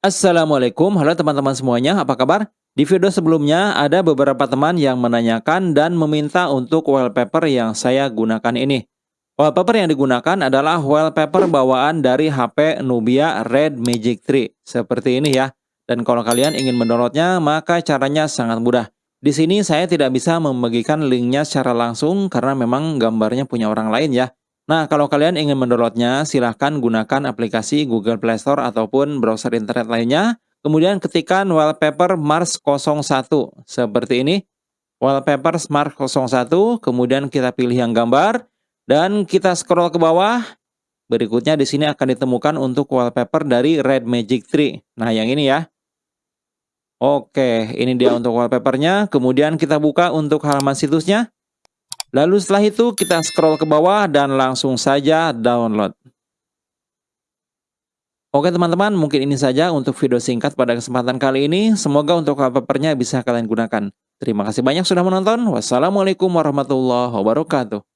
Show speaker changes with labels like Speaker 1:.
Speaker 1: Assalamualaikum, halo teman-teman semuanya, apa kabar? Di video sebelumnya ada beberapa teman yang menanyakan dan meminta untuk wallpaper yang saya gunakan ini. Wallpaper yang digunakan adalah wallpaper bawaan dari HP Nubia Red Magic 3, seperti ini ya. Dan kalau kalian ingin mendownloadnya, maka caranya sangat mudah. Di sini saya tidak bisa membagikan linknya secara langsung karena memang gambarnya punya orang lain ya. Nah, kalau kalian ingin mendownloadnya, silahkan gunakan aplikasi Google Play Store ataupun browser internet lainnya. Kemudian ketikkan wallpaper Mars 01 seperti ini. Wallpaper Mars 01, kemudian kita pilih yang gambar dan kita scroll ke bawah. Berikutnya di sini akan ditemukan untuk wallpaper dari Red Magic 3. Nah, yang ini ya. Oke, ini dia untuk wallpapernya. Kemudian kita buka untuk halaman situsnya. Lalu setelah itu kita scroll ke bawah dan langsung saja download. Oke teman-teman, mungkin ini saja untuk video singkat pada kesempatan kali ini. Semoga untuk wallpapernya bisa kalian gunakan. Terima kasih banyak sudah menonton. Wassalamualaikum warahmatullahi wabarakatuh.